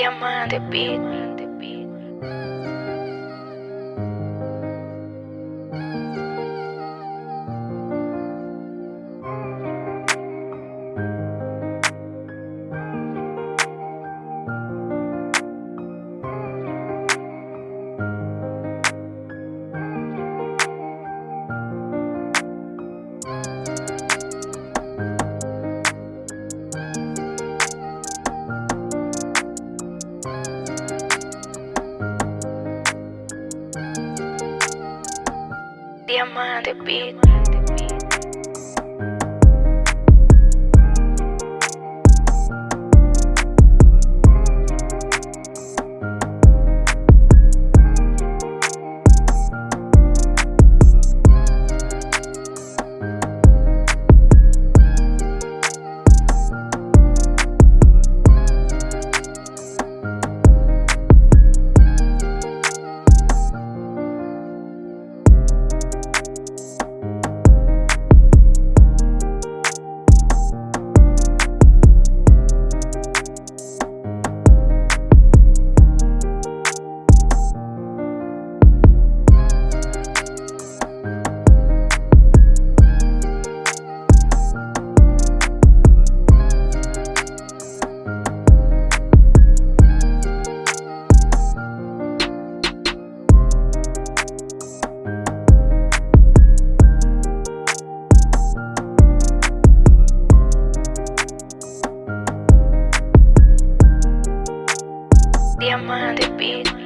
Diamante Beat. Diamante Beat. Diamante Beat.